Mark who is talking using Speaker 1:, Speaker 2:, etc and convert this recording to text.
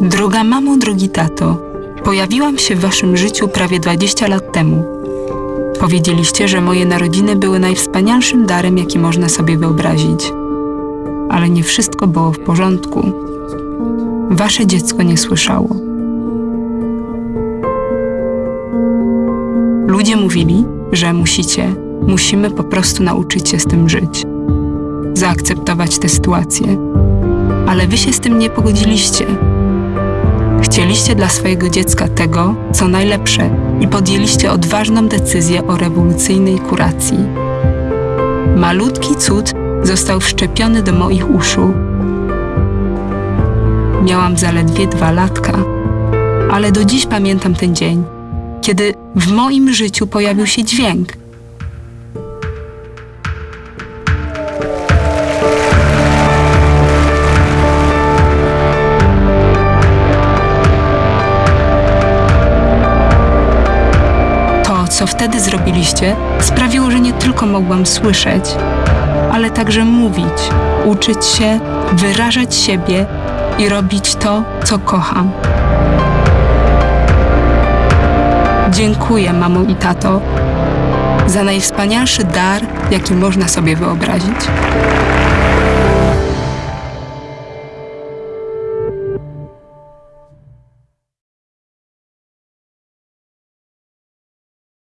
Speaker 1: Droga mamo, drogi tato, pojawiłam się w waszym życiu prawie 20 lat temu. Powiedzieliście, że moje narodziny były najwspanialszym darem, jaki można sobie wyobrazić. Ale nie wszystko było w porządku. Wasze dziecko nie słyszało. Ludzie mówili, że musicie, musimy po prostu nauczyć się z tym żyć, zaakceptować tę sytuację. Ale wy się z tym nie pogodziliście. Chcieliście dla swojego dziecka tego, co najlepsze i podjęliście odważną decyzję o rewolucyjnej kuracji. Malutki cud został wszczepiony do moich uszu. Miałam zaledwie dwa latka, ale do dziś pamiętam ten dzień, kiedy w moim życiu pojawił się dźwięk. Co wtedy zrobiliście, sprawiło, że nie tylko mogłam słyszeć, ale także mówić, uczyć się, wyrażać siebie i robić to, co kocham. Dziękuję, mamo i tato, za najwspanialszy dar, jaki można sobie wyobrazić.